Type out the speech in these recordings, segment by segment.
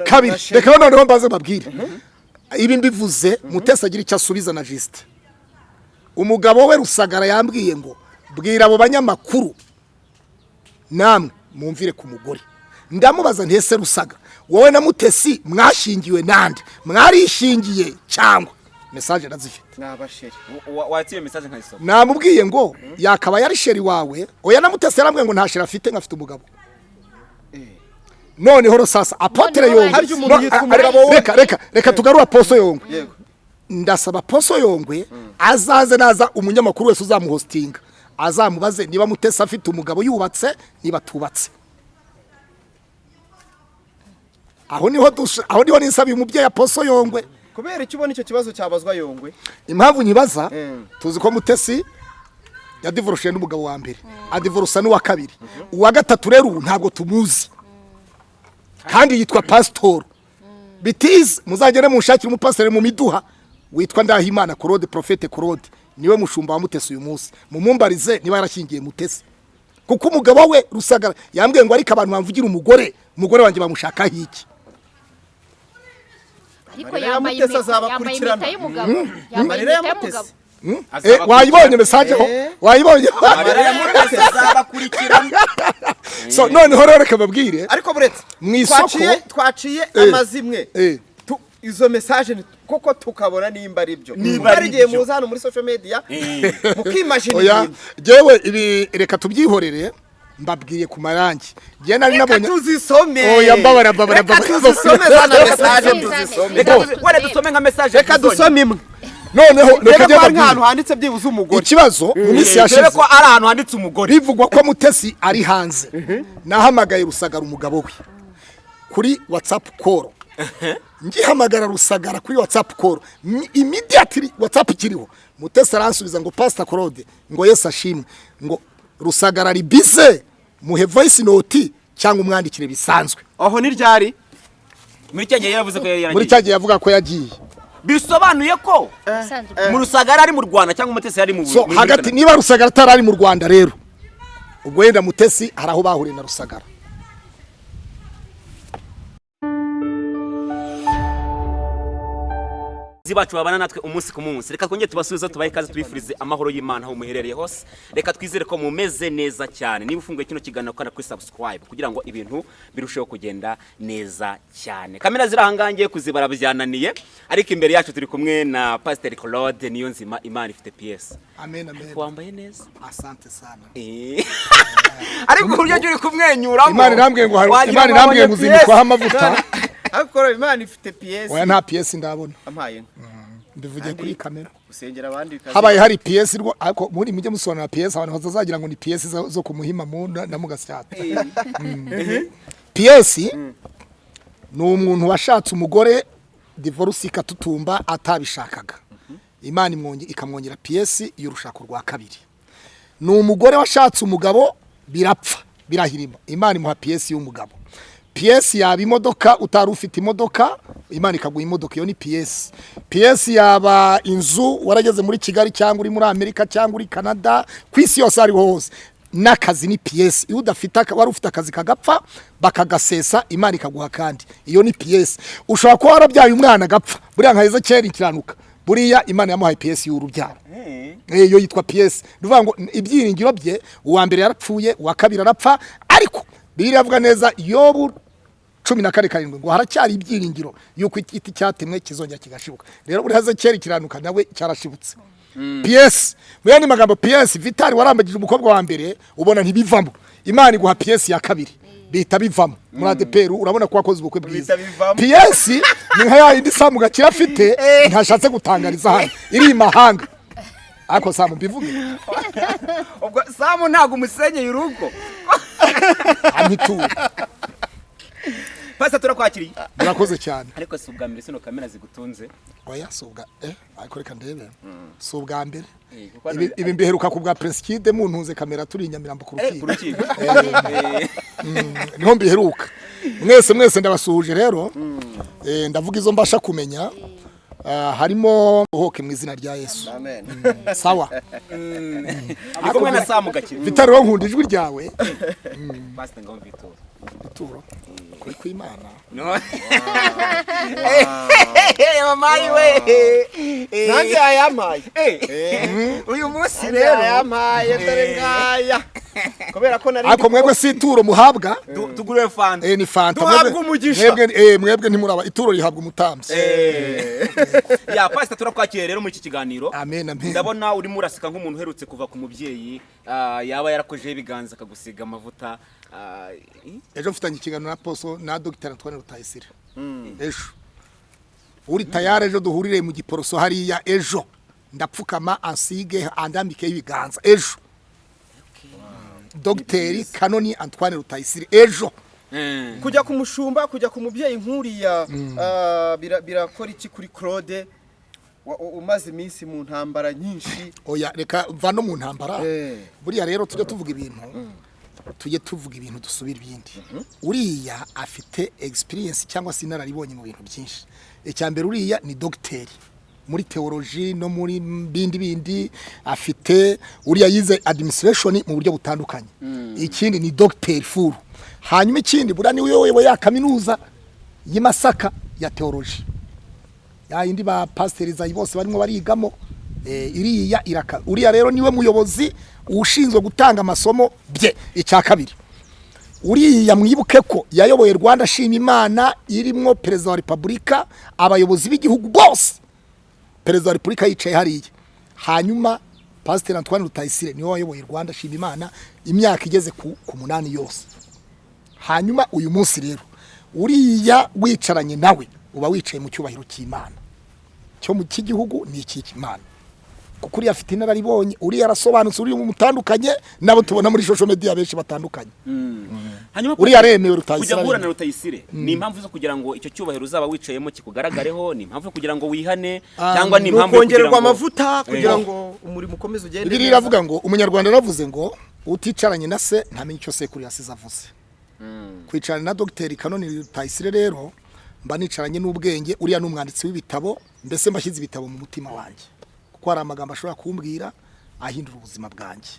kabiri. Reka noneho mbaze babwire ibi mbivuze mutesi agira icyo asubiza na jisite umugabo we rusagara yambwiye ngo bwira abo banyamakuru namwe mwumvire ku mugore. Ndamubaza ntese rusaga wowe na mutesi mwashingiwe nande? Mwarishingiye cyangwa? Mesaje ndazifite. Namubwiye ngo yakaba yari sheri wawe. Oya na mutesi yarambwiye ngo nta sheri afite nkafite umugabo. Noneho rosasa apotere yongwe. reka reka reka tugarura poso yongwe. Ndasaba poso yongwe azaze naza umunyamakuru wese uzamuhositinga azamubaze niba mutesi afite umugabo yubatse niba atubatse aho ni ho aho ni ho nisabiye umubyeyi poso yongwe. Kubera icyo ubona icyo kibazo cyabazwa yongwe? Impamvu nyibaza Mm. tuzi ko mutesi yadivoroshe n'umugabo wa mbere. Adivorusa n'uwa kabiri. Uwa gatatu rero ubu ntabwo tumuzi. Kandi yitwa pasitoro bitizi muzagere munshakire umupasiteri mu miduha witwa ndahimana korode porofete korode ni we mushumba wa mutesi uyu munsi. Mumumbarize niba yarashyingiye mutesi. Kuko umugabo we rusagara yambwiye ngo ariko abantu bamvugira umugore umugore wanjye bamushakaho iki? Ariko yambaye impeta y'umugabo. Yambaye impeta y'umugabo. Eh, wayibonye mesaje? Ho Eh. wayibonye so noneho rero reka babwire ariko buretse Mu isoko- twaciye Eh. amazimwe Eh. Izo mesaje koko tukabona nimba ari byo? Niba ari igihe muza hano muri social media mukimajina ibintu. jewe ibi reka tubyihorere mbabwiye ku marangi. Njye nari reka nabonye tuzisome. Oya, mbabara, mbabara, reka mbabara. tuzisome zana Reka mesaje. tuzisome. Reka dusome nka mesaje reka dusome imwe. Noneho reka ko nk'ahantu mbabwire. handitse byibuze umugore. Ikibazo mu minsi yashize. ko ari ahantu handitse umugore. Bivugwa ko mutesi ari hanze. Nahamagaye rusagara umugabo we. Kuri watsapu koro ngihamagara rusagara kuri watsapu koro imidiyatiri watsapu ikiriho mutesi aransubiza ngo pasita korode ngo yesi ashimwe. Ngo rusagara ari bize muhe voyisi noti cyangwa umwandikire bisanzwe. Aho ni ryari? Muri cya gihe yavuze ko yari muri yaragiye cya gihe yavuga ko yagiye. Bisobanuye ko Isanzwe. mu rusagara ari mu rwanda cyangwa umutesi yari mu hagati niba rusagara atari ari mu rwanda rero ubwo wenda mutesi hari aho bahuriye na rusagara. Abakozi bacu babana natwe umunsi ku munsi. Reka twongere tubasubize tubahe ikaze tubifurize amahoro y'imana aho muherereye hose. Reka twizere ko mumeze neza cyane. Niba ufunguye kino kiganiro kandi kuri subscribe kugira ngo ibintu birusheho kugenda neza cyane. Kamera ziri ahangaha ngiye kuzibara byananiye. Ariko imbere yacu turi kumwe na pasiteri claude niyo nzima imana ifite piyesi amen amen. Wambaye neza? Asante sana. Eh. ariko uburyo uri kumwenyuramo. imana irambwiye ngo imana irambwiye ngo uzinikwaho PS. amavuta. ariko imana ifite piyesi oya nta piyesi ndabona. Ampaye inka. mbivugiye kuri kamera. gusengera abandi habaye hari piyesi rwo ariko muri mujye musobanura piyesi abantu batazagira ngo ni piyesi zo ku muhima mu na mugasyata piyesi ni umuntu washatse umugore divorce ikatutumba atabishakaga. Imana imwonge ikamwongera piyesi y'urushako rwa kabiri. Ni umugore washatse umugabo birapfa birahirima. Imana imuha piyesi y'umugabo. Piyesi yaba imodoka utari ufite imodoka? Imana ikaguha imodoka iyo ni piyesi piyesi yaba inzu warageze muri kigali cyangwa uri muri amerika cyangwa uri canada ku isi yose ariho hose. N'akazi ni piyesi iyo udafite wari ufite akazi kagapfa bakagasesa imana ikaguha kandi iyo ni piyesi ushobora kuba warabyaye umwana agapfa buriya nka ezekeri ikiranuka buriya imana yamuhaye piyesi y'urubyaro. Eh, iyo yitwa piyesi ni ukuvuga ngo ibyiringiro bye uwa mbere yarapfuye uwa kabiri arapfa ariko bibiliya iravuga neza yobu cumi na kane karindwi ngo haracyari ibyiringiro yuko igiti cyatemwe kizongera kigashibuka. Rero buri haze kera ikiranuka nawe cyarashibutse. Piyesi mu yandi magambo piyesi vitari warambagije umukobwa wa mbere ubona ntibivamo. Imana iguha piyesi ya kabiri bihita bivamo. Muri adeperu urabona ko wakoze ubukwe bwiza. Piyesi ni nka ya yindi samu gakira afite ntashatse gutangariza hano. Iri i mahanga. Ariko samu mbivuge. Ubwo samu ntabwo umusenyeye urugo amituye pasiteri turakwakiriye. Murakoze cyane. Ariko si ubwa mbere sino kamera zigutunze. Oya si ubwa eh ariko reka ndebe. Si ubwa mbere. Eh, ibi mbiheruka ku bwa presikide muntunze kamera turi i nyamirambo ku Eh, ku rukiko. Eh. Mm, ni ho mbiheruka. Mwese mwese ndabasuhuje rero. Eh, ndavuga izo mbasha kumenya. Ah, harimo uhoke mu izina rya yesu. Sawa. Ari kumwe na samu gakire. Vitari wo nkunda ijwi ryawe. Pasiteri ngaho mvitura ituro. Kuri kw'imana mamayi we nanjye yayampaye uyu munsi rero yayampaye dore ngaya kubera ko nari ariko mwebwe si ituro muhabwa tugure fanta eh, ni fanta Duhabwe Mwebwe- umugisha. mwebwe eh, mwebwe ntimuraba ituro rihabwa umutambyi ya pasita turakwakiriye rero muri iki kiganiro amen amen. Ndabona urimo uraseka nk'umuntu uherutse kuva ku mubyeyi ah, yaba yarakojeho ibiganza akagusiga amavuta. Ejo mfitanye ikiganiro na poso na dogiteri antoine rutayisire ejo. Uri tayari ejo duhurire mu giporoso hariya ejo. Ndapfukama ansige andambikeho ibiganza ejo. Dogiteri kanoni antoine rutayisire ejo. Eh. kujya ku mushumba kujya ku mubyeyi nk'uriya ah, bira- birakora iki kuri claude? Wa- u- umaze iminsi mu ntambara nyinshi. Oya reka mva no mu ntambara. Eh. buriya rero tujye tuvuga ibintu. Tujye tuvuga ibintu dusubira ibindi. Uriya afite experience cyangwa se inararibonye mu bintu byinshi. Icya mbere uriya ni dogiteri muri teoloji no muri bindi bindi afite uriya yize administration mu buryo butandukanye. Ikindi ni dogiteri furu hanyuma ikindi buriya ni we uyoboye ya kaminuza y'i Masaka ya teoloji ya indi ba pasiteri bose barimo barigamo. Iriya iraka. Uriya rero ni we muyobozi ushinzwe gutanga amasomo bye. Icya kabiri. Uriya mwibuke ko yayoboye rwanda shima imana irimo perezida wa repubulika abayobozi b'igihugu bose. Perezida wa repubulika yicaye hariya. Hanyuma pasiteri antoine rutayisire ni we wayoboye rwanda shima imana imyaka igeze ku munani yose. Hanyuma uyu munsi rero uriya wicaranye nawe uba wicaye mu cyubahiro cy'imana. Cyo mu cy'igihugu ni icy'imana. Kuko uriya afite inararibonye uriya arasobanutse uriya mutandukanye nabo tubona muri social media benshi batandukanye. Hanyuma uriya aremewe kujya rutayisire. guhura na rutayisire. Ni impamvu zo kugira ngo icyo cyubahiro uzaba wicayemo kikugaragareho ni impamvu yo kugira ngo wihane Ah, cyangwa ni impamvu yo kugira ukongererwa ngo amavuta kugira Eh. ngo umurimo ukomeze ugende bibiri iravuga ngo umunyarwanda yaravuze ngo uticaranye na se ntamenye icyo sekuru yasize avuze. Kwicarana na dogiteri kanoni rutayisire rero mba nicaranye n'ubwenge uriya ni umwanditsi w'ibitabo mbese mbashyize ibitabo mu mutima wanjye. Kuko hari amagambo ashobora kumbwira ahindura ubuzima bwanjye.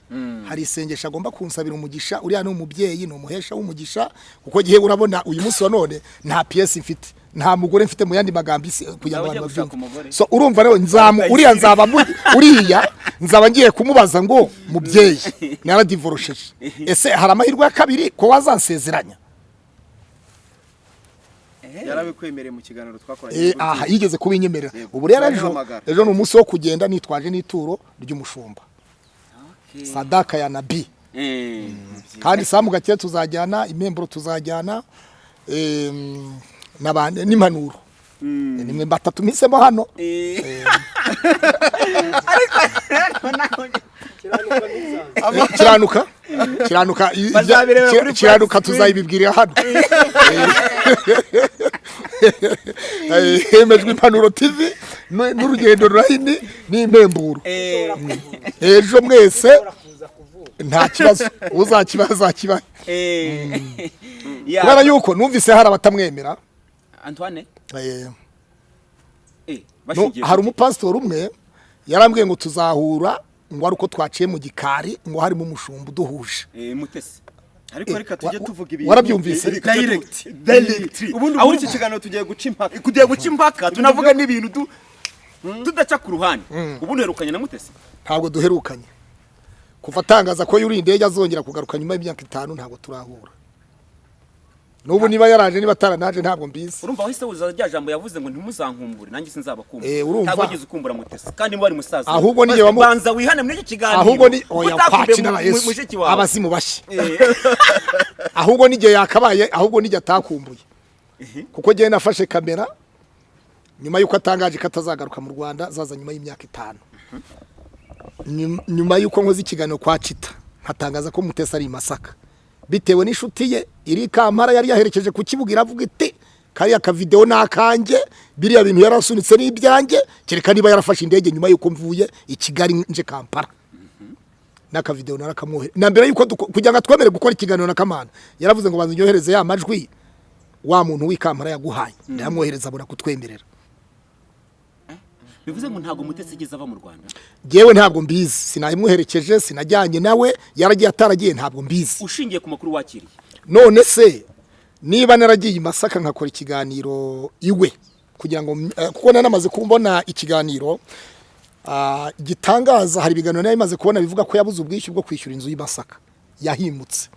Hari isengesho agomba kunsabira umugisha uriya ni umubyeyi ni umuhesha w'umugisha kuko gihe urabona uyu munsi wa none nta piyesi mfite nta mugore mfite mu yandi magambo isi kugira ngo abantu babyumve so urumva rero nzamu uriya nzaba uriya nzaba ngiye kumubaza ngo mubyeyi naradivorosheje. Ese hari amahirwe ya kabiri ko wazansezeranya yarabikwemereye mu kiganiro twakoranye Eh, aha yigeze kubinyemerera. Ubu rero ejo ni umunsi wo kugenda nitwaje n'ituro ry'umushumba. Sadaka ya nabi. Eh. kandi samu gake tuzajyana impemburo tuzajyana n'impanuro. Eh, nimwe batatu mpisemo hano. Eh. Eh, kiranuka kiranuka tuzayibibwirira hano Eh, hemejwe impanuro nu- n'urugendo rurahini n'impemburo Eh. ejo mwese. Nta kibazo uzakiba azakibaha Eh. Ya. kubera yuko numvise hari abatamwemera? Antoine? Eh, eh hari umupasitori umwe yarambwiye ngo tuzahura ngo ari uko twaciye mu gikari ngo harimo umushumba uduhuje. Eh mutesi ariko reka tujye tuvuga ibintu. warabyumvise? direct. Direct. ubundi Aho muri uri- iki kiganiro tugiye guca impaka? Kugiye guca impaka tunavuga n'ibintu du- tudaca ku ruhande. Ubundi uherukanye na mutesi? Ntabwo duherukanye. Kuva atangaza ko yuri indege azongera kugaruka nyuma y'imyaka itanu ntabwo turahura. N'ubu niba yaraje niba ataranaje ntabwo mbizi. Urumva wahise wuza rya jambo yavuze ngo ntimuzankumbure nanjye sinzabakumbura Eh, urumva? ntabwo wigeze ukumbura mutesi kandi niba wari musaza Ahubwo niyo wamu- banza wihane muri iki kiganiro. Ahubwo ni oya mu- na yesu. abazimu bashya Eh. ahubwo n'igihe yakabaye ahubwo n'igihe atakumbuye. Kuko ngewe nafashe kamera nyuma y'uko atangaje ko atazagaruka mu rwanda zaza nyuma y'imyaka itanu. Nyum- nyuma y'uko nkoze ikiganiro kwa cita nkatangaza ko mutesi ari i masaka. Bitewe n'inshuti ye iri kampara yari yaherekeje ku kibuga iravuga iti kariya kavidewo ni akanjye biriya bintu yarasunitse n'ibyanjye kereka niba yarafashe indege nyuma y'uko mvuye i kigali nje kampara n'akavidewo narakamwohereza na mbere y'uko kugira ngo twemere gukora ikiganiro na kamana yaravuze ngo banza unyohereze ya majwi wa muntu w'ikampara yaguhaye. Ndayamwohereza abona kutwemerera. Bivuze ngo ntabwo mutesi yigeze ava mu rwanda. Ngewe ntabwo mbizi. Sinayimuherekeje sinajyanye nawe. Yaragiye ataragiye ntabwo mbizi. Ushingiye ku makuru wakiriye. None se niba naragiye i masaka nkakora ikiganiro iwe. Kugira ngo eh, kuko nanamaze kubona ikiganiro ah, gitangaza hari ibiganiro nari maze kubona bivuga ko yabuze ubwishyu bwo kwishyura inzu y'i masaka. Yahimutse.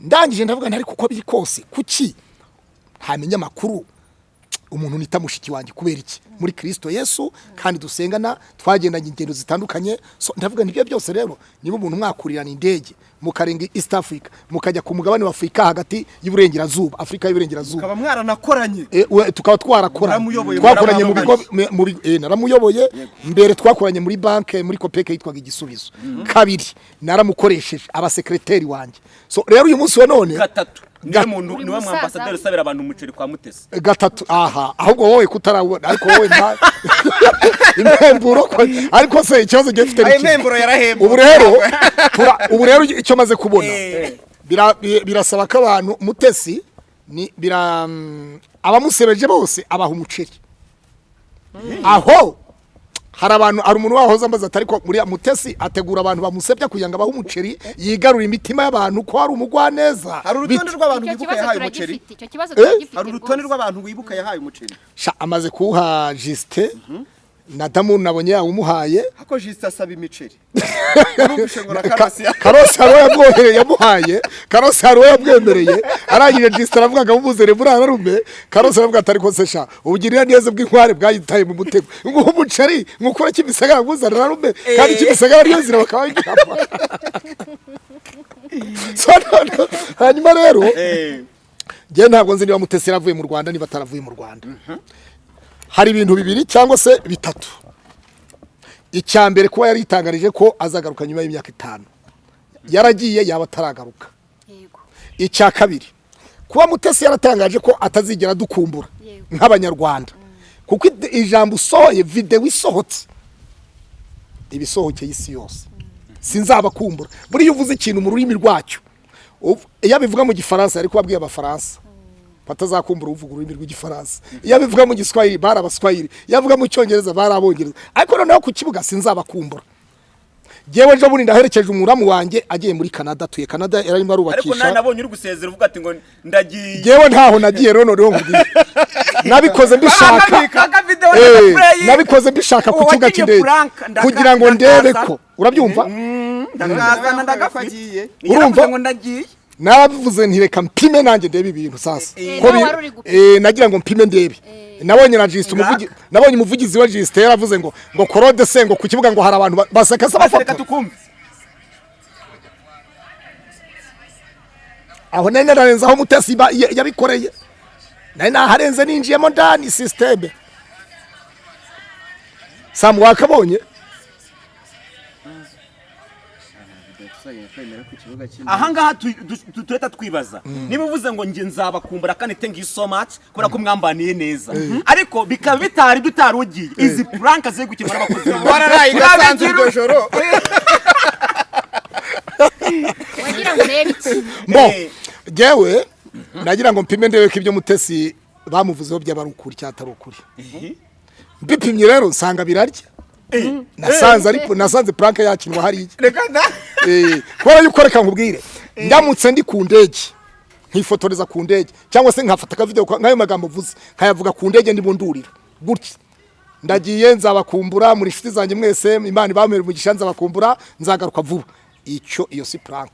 Ndangije ndavuga ntari kuko biri kose kuki ntamenya amakuru? Umuntu nita mushiki wanjye. Kubera iki? Muri kirisito yesu kandi dusengana twagendanye ingendo zitandukanye. Ndavuga ni byo byose rero niba umuntu mwakurirana indege mukarenga east africa mukajya ku mugabane wa afurika hagati y'uburengerazuba afurika y'uburengerazuba. Ukaba mwaranakoranye. E, we- tukaba twarakoranye. Twakoranye mu bigo eh, naramuyoboye. Mbere twakoranye muri banke muri kopeke yitwaga igisubizo. Kabiri naramukoresheje abasekreteri wanjye so rero uyu munsi wa none gatatu. Niwe mwambasaderi usabira abantu umuceri kwa mutesi. Gatatu aha. Ahubwo wowe kutarabona ariko wowe nta impemburo ko ariko se ikibazo ayo ni iki? yarahembwe ubu rero ubu rero icyo maze kubona. Eh. bira- bi- birasaba ko abantu mutesi ni bira mm, abamusebeje bose abaha umuceri. Aho hari abantu hari umuntu wahoze ambaza ati ariko muri mutesi ategura abantu bamusebya kugira ngo abahe umuceri yigarure imitima y'abantu ko hari umugwaneza. Hari urutonde rw'abantu wibuka yahaye umuceri. hari urutonde rw'abantu wibuka yahaye umuceri. Sha amaze kuwuha jisite na damu nabonye yawumuhaye hako jisita asaba imiceri karosi hari yamuhaye. Karosi hari uwo yamwemereye arangije jisite aravuga ngo amumuzere muri ararume karosi aravuga ati ariko se sha ubugirira neza bw'inkware bwayitaye mu mutego. Nguha umuceri nkukura kimisagara amuzanira ararume kandi kimisagara ariyo nzira bakaba none hanyuma rero Eh, njyewe ntabwo nzi niba mutesi yaravuye mu rwanda niba ataravuye mu rwanda. Hari ibintu bibiri cyangwa se bitatu. Icya mbere kuba yari yitangarije ko azagaruka nyuma y'imyaka itanu. Yaragiye yaba ataragaruka. Icya kabiri kuba mutesi yaratangaje ko atazigera dukumbura nk'abanyarwanda. Kuko ide- ijambo usohoye videwo isohotse. Iba isohokeye isi yose sinzabakumbura. Buriya uvuze ikintu mu rurimi rwacyo. Iyo abivuga mu gifaransa yari kubabwiye abafaransa. Batazakumbura uvuga ururimi rw'igifaransa. Iyo abivuga mu giswahili bari abaswahili. Iyo avuga mu cyongereza bari abongereza. Ariko noneho ku kibuga sinzabakumbura. Jyewe ejo bundi ndaherekeje umuramu wanjye agiye muri canada. Atuye canada yarimo ariko arubakisha nawe nabonye uri gusezera uvuga ati ngo ndagiye. Jyewe ntaho nagiye rero noneho nkubwire nabikoze mbishaka. Eh, nabikoze mbishaka ku kibuga cy'indege. Kugira ngo ndebe ko urabyumva ndakazana ko ndagafite agiye Urumva? ngo ndagiye. Nabivuze nti reka mpime nanjye ndebe ibintu sasa. Eh, gupima. eh, nagira ngo mpime ndebe. Nabonye na jisite umuvugi nabonye umuvugizi wa jisite yaravuze ngo ngo korode se ngo ku kibuga ngo hari abantu ba- baseka se tukumve. Aho nari nararenze aho mutesi yabikoreye. Nari naharenze ninjiyemo ndani sisiteme samu wakabonye ahangaha tu- du- tu- tureta twibaza. Niba uvuze ngo njye nzabakumbura kandi thank you so much kubera ko mwambaniye neza. Ariko bikaba bitari tutarugiye izi prank ziri gukemura n'abakozi wararaye igasanze iryo joro. Wagira ngo urebe iki mbo Eh. jyewe nagira ngo mpime ndebe ko ibyo mutesi bamuvuzeho byaba ari ukuri. Cyangwa atari ukuri mbipimye rero nsanga birarya. Nasanze ariko nasanze prank yakinwa hariya. Eh, kubera yuko reka nkubwire ndamutse ndi ku ndege nkifotoreza ku ndege cyangwa se nkafata akavideo ka- nk'ayo magambo mvuze nkayavuga ku ndege ndimo ndurira gutya. Ndagiye nzabakumbura muri inshuti zanjye mwese imana ibamere umugisha nzabakumbura nzagaruka vuba. Icyo iyo si prank.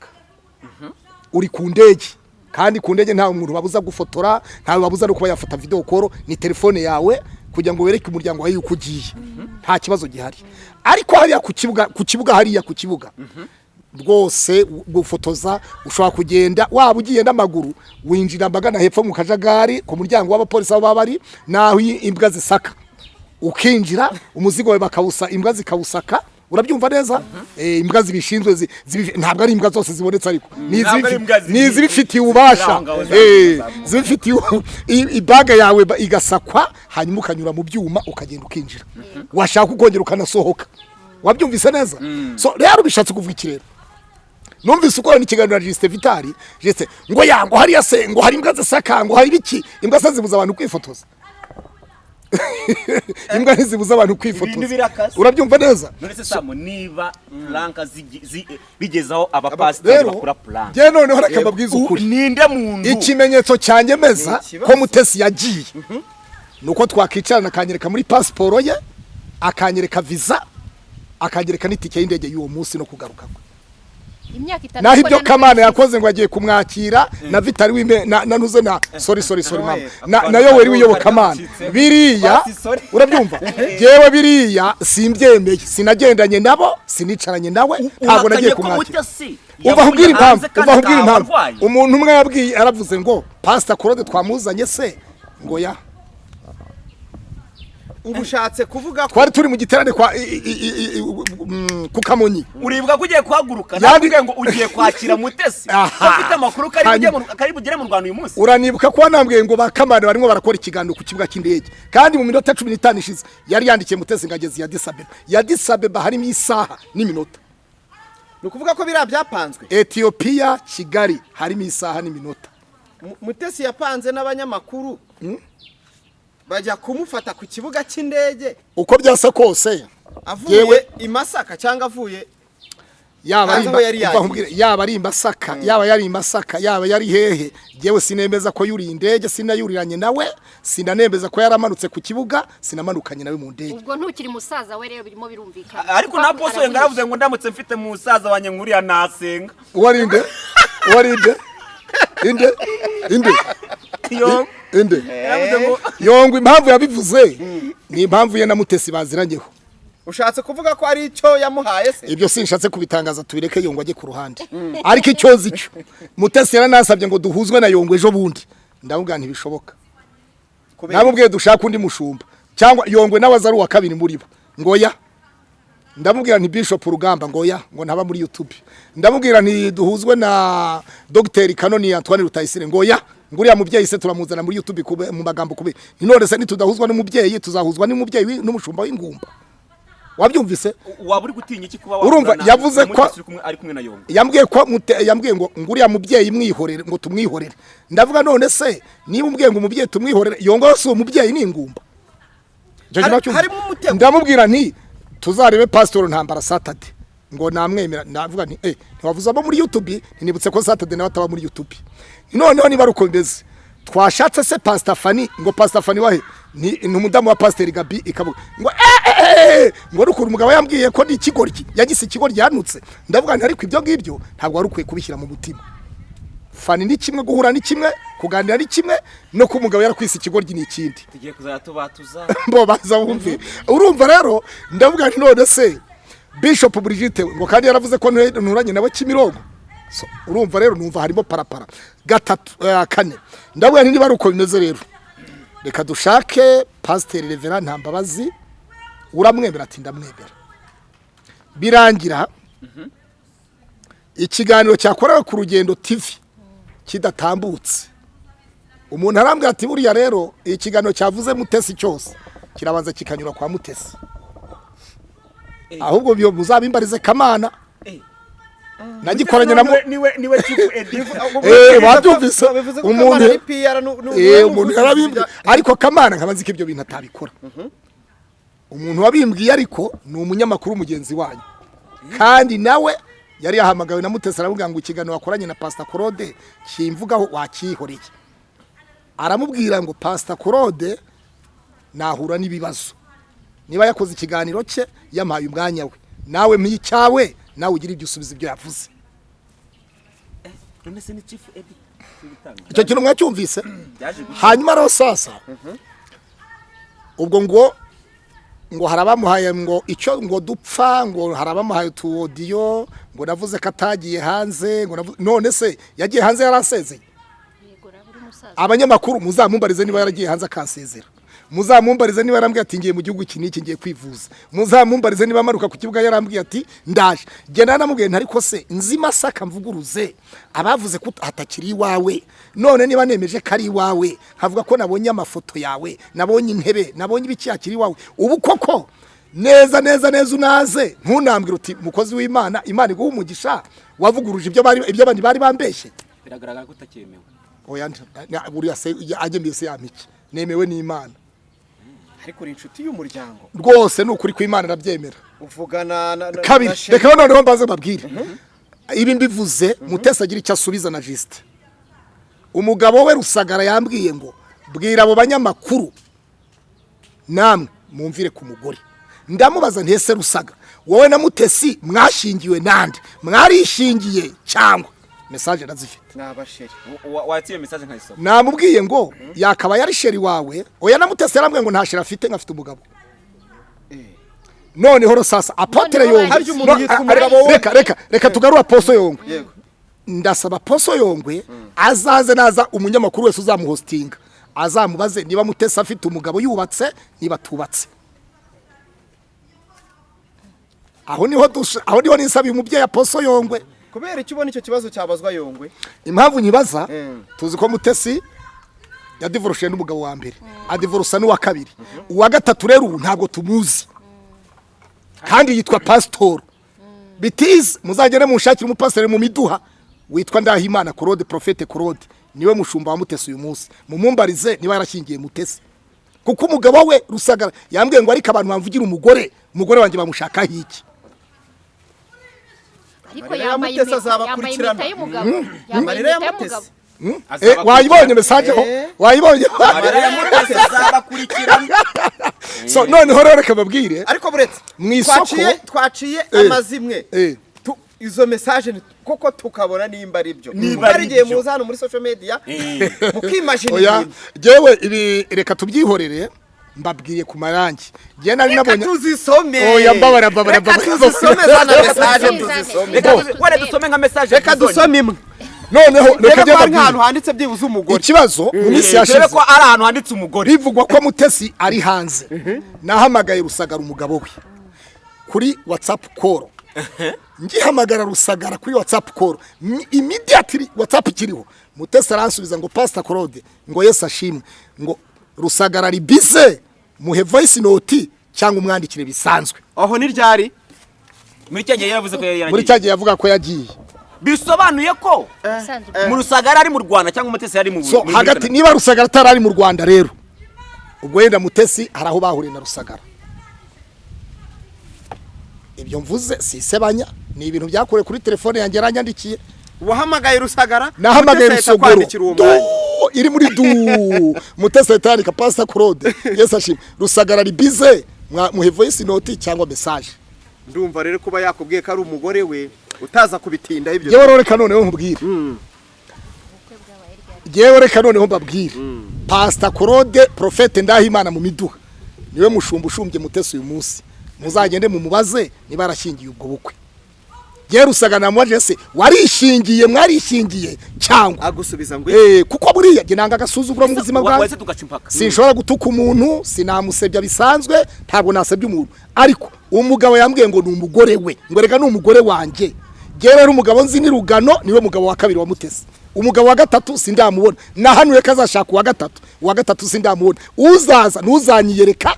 Uri ku ndege kandi ku ndege nta muntu babuza gufotora ntawe babuza no kuba yafata video call ni telefone yawe kugira ngo wereke umuryango wawe yuko ugiye. Nta kibazo gihari. Ariko hariya ku kibuga ku kibuga hariya ku kibuga. Rwose gufotoza ushobora kugenda waba ugiye n'amaguru winjira mbagana hepfo mu kajagari ku muryango w'abapolisi aho baba bari naho imbwa zisaka. Ukinjira umuzigo wawe bakawusa imbwa zikawusaka urabyumva neza? Eh, imbwa zibishinzwe zi- zibi- ntabwo ari imbwa zose zibonetse ariko. Ni imbwa ni zibi- izibifitiye ububasha Eh, zibifitiye ibaga yawe igasakwa hanyuma ukanyura mu byuma ukagenda ukinjira. Washaka ukongera ukanasohoka. Wabyumvise neza? So rero bishatse kuvuga iki rero? Numvise ukorana ikiganiro na Justin Vitali. Justin ngo ya ngo hariya se ngo hari imbwa zisaka ngo hari ibiki imbwa se zibuza abantu kwifotoza. imbwa ntizibuza abantu ibintu kwifotoza birakase. Urabyumva neza? None se samu niba puranka bigezaho abapasiteri rero bakora puranka njye noneho reka mbabwize ukuri. ninde muntu? Ikimenyetso cyanyemeza ko mutesi yagiye. Ni uko twakwicarana akanyereka muri pasiporo ye akanyereka viza akanyereka n'itike y'indege y'uwo munsi no kugaruka kwe. Imyaka itatu naho ibyo kamana yakoze ngo agiye kumwakira na vitari wime na na nuze na sorry sorry sorry mama Noel. na na yoweri w'iyobokamana biriya urabyumva? Yewe biriya simbyemeye sinagendanye nabo sinicaranye nawe ntabwo nagiye kumwakira. uva kubwira impamvu uva kubwira impamvu. umuntu umwe yabwiye aravuze ngo pasita claude twamuzanye se. Ngo ya. Ubu ushatse kuvuga ko twari turi mu giterane kwa mm, ku kamonyi uribuka ko ugiye kuhaguruka nakubwiye ngo ugiye kwakira mutesi. Ufite amakuru kari bugere mu rwanda uyu munsi. Uranibuka ko wanambwiye ngo bakamana barimo barakora ikiganiro ku kibuga cy'indege. Kandi mu minota cumi n'itanu ishize yari yandikiye mutesi ngo ageze ya disabeba ya disabeba harimo isaha n'iminota. Ni ukuvuga ko biriya byapanzwe. Etiyopiya kigali harimo isaha n'iminota. Mu- mutesi yapanze n'abanyamakuru. Bajya kumufata ku kibuga cy'indege. Uko byasa kose avuye Yewe- i masaka cyangwa avuye yaba ari Hanze aho yari imba- yagiye. umva nkubwire, yaba yari i masaka yaba yari hehe? Yewe sinemeza ko yuriye indege sinayuriranye nawe sinanemeza ko yaramanutse ku kibuga sinamanukanye nawe mu ndege. Ubwo ntukiri musaza we rero birimo birumvikana. Ariko na poso yenga yaravuze ngo ndamutse mfite musaza wanjye nk'uriya nasenga. Uwari inde uwari inde? Inde? Inde? Yongwa impamvu yabivuze ni impamvu ye na mutesi baziranyeho ushatse kuvuga ko ari icyo yamuhaye se? Ibyo sinshatse kubitangaza tubireke yongwa ajye ku ruhande. Ariko icyo nzi cyo mutesi yaranasabye ngo duhuzwe na yongwa ejo bundi ndamubwira ntibishoboka kubera namubwiye dushaka undi mushumba. Cyangwa yongwe nawe ari uwa kabiri muri bo. Ngo ya ndamubwira nti bishop rugamba ngo ya ngo ntaba muri youtube. Ndamubwira nti duhuzwe na dogiteri kanoni antoine rutayisire ngo ya ngo uriya mubyeyi se turamuzana muri youtube mu magambo kube. None se nitudahuzwa n'umubyeyi tuzahuzwa n'umubyeyi n'umushumba w'ingumba. Wabyumvise? Waba uri gutinya iki kuba Urumva, yavuze ko- ari kumwe na yongo yambwiye ko yambwiye ngo ngo uriya mubyeyi mwihorere ngo tumwihorere. Ndavuga none se niba umbwiye ngo umubyeyi tumwihorere yongo si umubyeyi ni ingumba? Ndamubwira nti tuzarebe pasitoro ntambara satade ngo namwemera ndavuga nti eh ntiwavuze abo muri youtube? Ntinibutse ko satade nawe ataba muri youtube. Noneho niba ari uko bimeze twashatse se pasita fani ngo pasita fani wahe ni umudamu wa pasiteri gabi ikavuga ngo eh, eh, eh, ko mutima. Fani ni kimwe guhura ni kimwe kuganira ni kimwe no kuba umugabo yarakwise ikigoryi ni ikindi. Tugiye kuzajya tubatuza. Bo baza bumve urumva rero ndavuga nti none se bishop Brigitte ngo kandi yaravuze ko ntu- nturanye nawe kimirongo urumva rero numva harimo parapara. Gatatu eh, kane. Ndavuga nti niba ari uko bimeze rero. Reka dushake pasiteri revera ntambabazi uramwemera ati ndamwemera. Birangira. Ikiganiro cyakorewe ku rugendo tv kidatambutse. Umuntu arambwira ati buriya rero ikiganiro cyavuze mutesi cyose. Kirabanza kikanyura kwa mutesi. Ahubwo muzabimbarize kamana. Nagikoranye na Niwe- ni we chief editor. Eh, ko umuntu eh umuntu ibya- ariko kamana nkaba nzi ko ibyo bintu atabikora. Umuntu wabimbwiye ariko ni umunyamakuru mugenzi wanyu. Kandi nawe yari yahamagawe na mutesi aramubwira ngo ikiganiro wakoranye na pasita claude kimvugaho wakihoreye. Aramubwira ngo pasita claude nahura n'ibibazo. Niba yakoze ikiganiro cye yamuhaye umwanya we. Nawe mpicyawe nawe ugira ibyo usubiza ibyo yavuze. Icyo kintu mwacyumvise? Hanyuma rero sasa ubwo ngo ngo hari abamuhaye ngo icyo ngo dupfa ngo hari abamuhaye utu odiyo ngo navuze ko atagiye hanze ngo navuze none se yagiye hanze yarasezeye abanyamakuru muzamumbarize niba yaragiye hanze akansezera. Muzamumbarize niba yarambwiye ati ngiye mu gihugu iki n'iki ngiye kwivuza. Muzamumbarize niba amanuka ku kibuga yarambwiye ati ndaje. Genda namubwiye nti ariko se nzi masaka mvuguruze. Abavuze ko hatakiri iwawe none niba nemeje ko ari iwawe nkavuga ko nabonye amafoto yawe nabonye intebe nabonye ibiki hakiri iwawe. Ubu koko neza neza neza unaze. Ntunambwire uti mukozi w'imana imana iguha umugisha wavuguruje ibyo bari ibyo abandi bari bambeshye. Biragaragara ko utakemewe. Oya buriya se agemeye se yamiki nemewe n'imana. Ariko uri inshuti y'umuryango. Rwose ni ukuri kw'imana irabyemera. Uvugana na kabiri reka noneho mbaze babwire ibi mbivuze mutesi agira icyo asubiza na jisite umugabo we rusagara yambwiye ngo bwira abo banyamakuru namwe mumvire ku mugore. Ndamubaza ntese rusaga wowe na mutesi mwashingiwe nande? Mwarishingiye cyangwa? Mesaje ndazifite iyo mesaje nkayisoma? Namubwiye ngo yakaba yari sheri wawe oya na mutesi yarambwiye ngo nta sheri afite nkafite umugabo. Noneho rosasa apotere yongwe. reka reka reka tugarura poso yongwe. Ndasaba poso yongwe azaze naza umunyamakuru wese uzamuhostinga. Azamubaze niba mutesi afite umugabo yubatse niba atubatse aho ni ho dusha- aho ni ho nisabiye umubyeyi aposo yongwe. Kubera icyo ubona icyo kibazo cyabazwa yongwe? Impamvu nyibaza Mm. tuzi ko mutesi yadivoroshe n'umugabo wa mbere. Adivorusa n'uwa kabiri. Uwa gatatu rero ubu ntabwo tumuzi. Kandi yitwa pasitoro bitize muzagere munshakire umupasiteri mu miduha witwa ndahimana korode porofete korode ni we mushumba wa mutesi uyu munsi. Mumumbarize niba yarashyingiye mutesi. Kuko umugabo we rusagara yambwiye ngo ariko abantu bamvugira umugore. Umugore wanjye bamushakaho iki? Ariko yambaye impeta yambaye y'umugabo. Yambaye Amarira ya impeta y'umugabo. Eh, wayibonye mesaje? Ho Eh. wayibonye? So noneho rero reka babwire ariko buretse Mu isoko- twaciye Eh. amazimwe. Tu- izo mesaje ni- koko tukabona nimba ari byo? Niba Kuko ari hari igihe muza hano muri social media mukimajina jewe ibi reka tubyihorere. Mbabwiye ku marangi njye nari reka nabonye tuzisome Oya, mbabara, mbabara, reka mbabara. tuzisome Reka mesaje tuzisome. tuzisome reka Bo. tuzi- wenda dusome nka mesaje reka dusome imwe noneho reka reka njye ko nk'ahantu mbabwire handitse byibuze umugore ikibazo mu minsi yashize ko ari ahantu handitse umugore bivugwa ko mutesi ari hanze nahamagaye rusagara umugabo we kuri whatsapp call ngihamagara rusagara kuri whatsapp call Mi- immediately whatsapp ikiriho mutesi aransubiza ngo pastor claude ngo yesu ashimwe ngo rusagara ari bize muhe voice note cyangwa umwandikire bisanzwe. Aho ni ryari? Muri cya gihe yavuze ko yari muri cya gihe yavuga ko yagiye. Bisobanuye ko Isanzwe. mu rusagara ari mu rwanda cyangwa umutesi yari mu so hagati niba rusagara atari ari mu rwanda rero ubwo wenda mutesi hari aho bahuriye na rusagara. Ibyo mvuze si isebanya ni ibintu byakorewe kuri telefone yanjye yaranyandikiye wahamagaye rusagara nahamagaye rusogoro. iri muri du mutesi ahita yandika pasita claude. Yesu ashimwe rusagara ari bize mwa- muhe voice note cyangwa message. Ndumva rero kuba yakubwiye ko ari umugore we utaza kubitindaho ibyo. Yewe reka noneho nkubwire yewe reka noneho mbabwire. Pasita claude profete ndahimana mu miduha. Niwe mushumba ushumbye mutesi uyu munsi. Muzagende mumubaze niba yarashyingiye ubwo bukwe. Yewe rusagara namubaje se warishingiye mwarishingiye cyangwa? Agusubiza ngo Eh, kuko buriya njye nanga agasuzuguro mu buzima impaka sinshobora gutuka umuntu sinamusebya bisanzwe ntabwo nasebya umuntu. Ariko umugabo yambwiye ngo ni umugore we. Ngo reka ni umugore wanjye. Rero umugabo nzi ni rugano ni we mugabo wa kabiri wa mutesi. Umugabo wa gatatu sindamubona. Nahanuye ko azashaka uwa gatatu. Uwa gatatu sindamubona. Uzaza ntuzanyiyereka.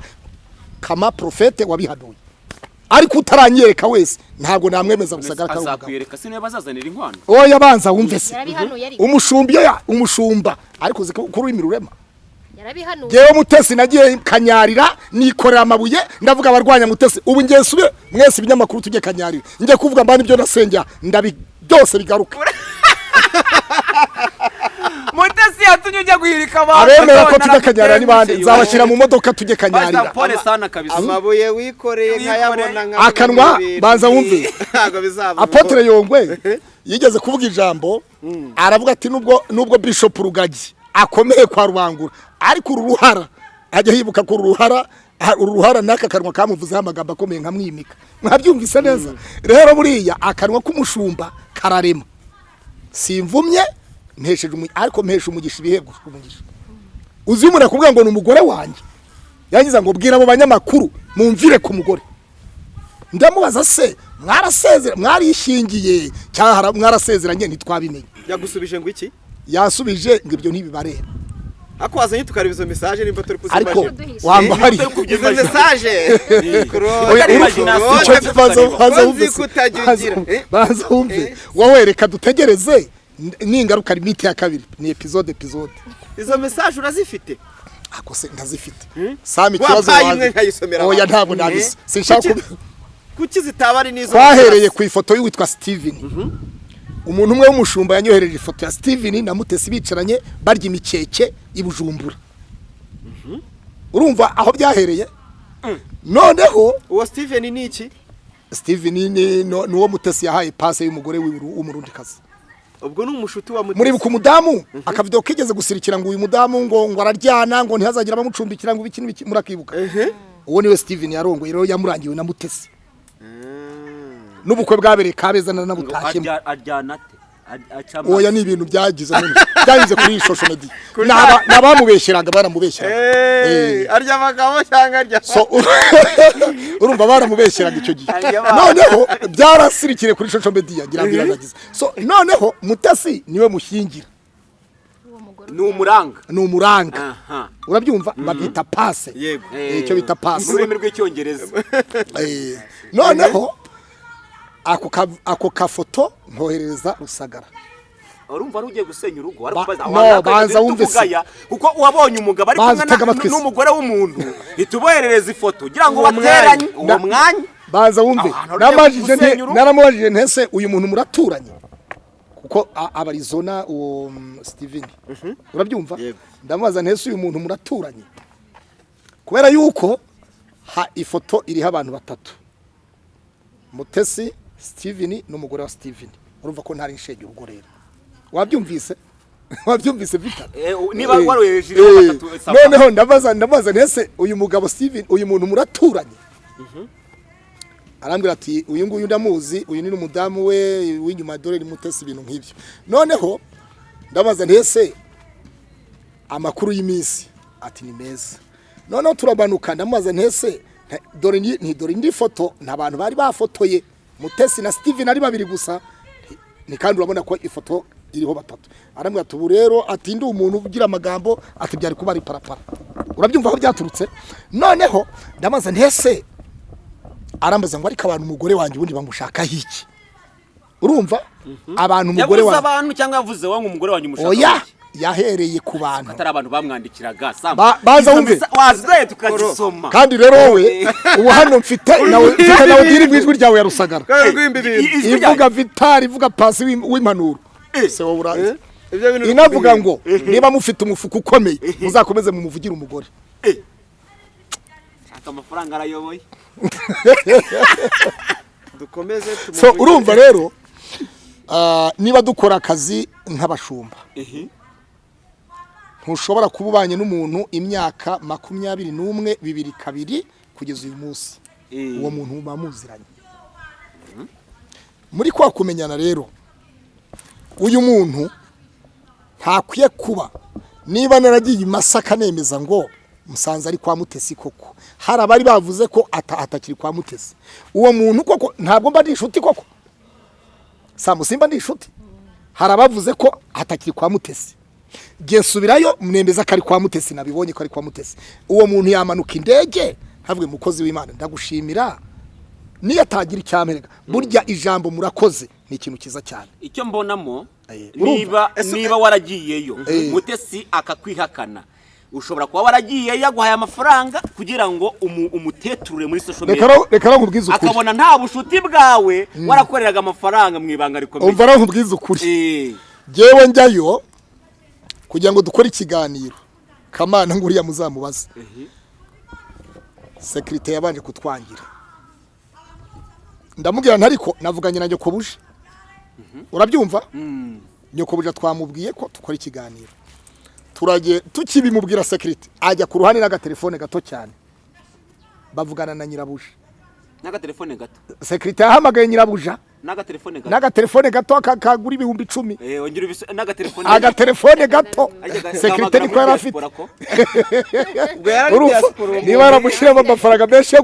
Kama profete wabihanuye ariko utaranyereka wese. Ntabwo namwemeza gusagara ko ari umugabo azakwiyereka si niba bazazanira inkwano? Oya banza wumve se. Umushumba iyo ya- umushumba. Ariko uzi ko kuri ururimi rurema. Yarabihanuye. Ngewe mutesi nagiye kanyarira nikorera amabuye ndavuga abarwanya mutesi. Ubu ngiye nsubire mwese ibinyamakuru tujye kanyarira. Njye kuvuga mbana ibyo nasengera ndabi byose bigaruka. mutesi yatumye ujya guhirika abantu. Abemera ko tujya kanyarira ni bande naragutengushye. nzabashyira mu modoka tujye kanyarira Paul sana kabisa. Amabuye wikoreye nkayabona nka Akanwa, banza wumve. apotre yongwe yigeze kuvuga ijambo aravuga ati nubwo nubwo bishop rugagi akomeye kwa rubangura ariko uru ruhara ajya yibuka ko uru ruhara uru ruhara n'aka kanwa kamuvuzeho amagambo akomeye nkamwimika mwabyumvise neza? Rero buriya akanwa k'umushumba kararema. Simvumye mpesheje umugisha ariko mpesha umugisha ibihebwe umugisha uzi umuntu akubwira ngo ni umugore wanjye. Yangiza ngo bwira abo banyamakuru mumvire ku mugore. Ndamubaza se mwarasezera mwarishingiye? Cyangwa mwarasezeranye? Ntitwabimenye. Yagusubije ngo iki? Yasubije ngo ibyo ntibibareba ako wazanye tukareba izo mesaje nimba turi ariko kuzimajina wamba hari izo mesaje icyo kibazo baza wumve ugira. Eh? wowe reka dutegereze. N'ingaruka limite ya kabiri. Ni epizode epizode izo mesaje urazifite ako se ndazifite. Sami ikibazo nkayisomera oya ntabwo nabizi sinshaka Kuki- zitaba ari n'izo twahereye ku ifoto y'uwitwa steven. Umuntu umwe w'umushumba yanyohereje ifoto ya steven na mutesi bicaranye barya imikeke i bujumbura. Urumva aho byahereye? Noneho uwo steven ni iki? Steven ni uwo mutesi yahaye pase y'umugore w'umurundikazi. Ubwo ni umushuti wa mutesi. Muribuka umudamu? Akavido kigeze gusirikira ngo uyu mudamu ngo ngo araryana ngo ntihazagire abamucumbikira ngo ibiki n'ibiki murakibuka. Uwo ni we steven yarongoye rero yamurangiwe na mutesi. N'ubukwe bwabereye kabeza na arya- aryana ate? Oya ni ibintu byagize none byanyuze kuri iyi shosho medi Kuri- ni aba- ni abamubeshyeraga baramubeshyeraga Eh, Eh. arya abagabo cyangwa arya so urumva baramubeshyeraga icyo gihe. Noneho byarasirikiye kuri shosho medi yagira ngo iranagize. So noneho mutasi ni we mushyingira. Ni umuranga. Ni umuranga. Urabyumva? Babyita pase. Yego. Eh, icyo bita pasi. mu rurimi rw'icyongereza. Eh, noneho ako ka- ako kafoto nkoherereza rusagara. Urumva ari ugiye gusenya urugo ariko no, banza wumve se. kuko wabonye umugabo ari Banza kumwe n'umugore w'umuntu. Ihita uboherereza ifoto. Ugira ngo bateranye uwo mwanya. Baza wumve. Naramubajije ntese uyu muntu muraturanye? Kuko abarizona uwo mm, steven. Urabyumva? Yego. ndamubaza ntese uyu muntu muraturanye? Kubera yuko ha ifoto iriho abantu batatu. Mutesi steven n'umugore wa steven. Urumva ko ntari inshege urugo rero. Wabyumvise? Wabyumvise vita Eh, niba Eh, warohereje eh, noneho ndabaza ndabaza ntese uyu mugabo steven uyu muntu muraturanye? Arambwira ati uyu nguyu ndamuzi uyu ni n'umudamu we w'inyuma dore ni mutesi ibintu nk'ibyo. Noneho ndabaza ntese amakuru y'iminsi? Ati ni meza. Noneho turabanuka ndamubaza ntese dore ni ni- dore indi foto? Nta bantu bari bafotoye. Mutesi na steven ari babiri gusa ni kandi urabona ko ifoto iriho batatu. Arambwira ati ubu rero ati ndi umuntu ugira amagambo ati byari kuba ari parapara. Urabyumva aho byaturutse? Noneho ndamaze ntese? Arambaza ngo ariko abantu umugore wanjye ubundi bamushakaho iki? Urumva? Abantu umugore yavuze wanjye. abantu cyangwa yavuze wowe umugore wanyu umushaka oya! wiki? Yahereye ku bantu. Atari abantu bamwandikiraga baza wumve. tukazisoma. Kandi rero wowe ubu hano mfite nawe mfite nawe mu ijwi ryawe ya rusagara. Ivuga vitari ivuga pasi w'im- w'impanuro se wowe urazi ibyo bintu inavuga ngo niba mufite umufuka ukomeye muzakomeze mumuvugire umugore. Shaka amafaranga arayoboye. Dukomeze urumva rero ah, niba dukora akazi nk'abashumba ntushobora kuba ubanye n'umuntu imyaka makumyabiri n'umwe bibiri kabiri kugeza uyu munsi. Eh. uwo muntu muba muziranye. Muri kwa kumenyana rero uyu muntu ntakwiye kuba. Niba naragiye masaka nemeza ngo musanze ari kwa mutesi koko. Hari abari bavuze ko ata- atakiri kwa mutesi. Uwo muntu koko ntabwo mba ndi inshuti koko? Samu simba ndi inshuti? Hari abavuze ko atakiri kwa mutesi. Ngiye nsubirayo mwemeza ko ari kwa mutesi nabibonye ko ari kwa mutesi. Uwo muntu yamanuka indege havuye mukozi w'imana. Ndagushimira niyo atagira icyamperega burya ijambo murakoze ni ikintu cyiza cyane. Icyo mbonamo Eh, niba Ese- niba waragiyeyo Eh. mutesi akakwihakana. Ushobora kuba waragiyeyo yaguhaye amafaranga kugira ngo umu- umuteturure muri social media. Reka nkubwize ukuri. Akabona nta bushuti bwawe warakoreraga amafaranga mu ibanga rikomeye. Umva nkubwize ukuri. Eh, ngewe njyayo kugira ngo dukore ikiganiro. Kamana nguriya muzamubaze. Sekirite yabanje kutwangira. Ndamubwira nti ariko navuganye na nyokobuje. Urabyumva? Mm, nyokobuje twamubwiye ko dukora ikiganiro. Tukibimubwira sekirite ajya ku ruhande n'agatelefone gato cyane. Bavugana na nyirabuje. N'agatelefone gato. Sekirite yahamagaye nyirabuja n'agatelefone gato. N'agatelefone gato ka- kagura ibihumbi icumi. Eh, agatelefone gato. Sekirite niko yari afite niba yaramushyiramo amafaranga menshi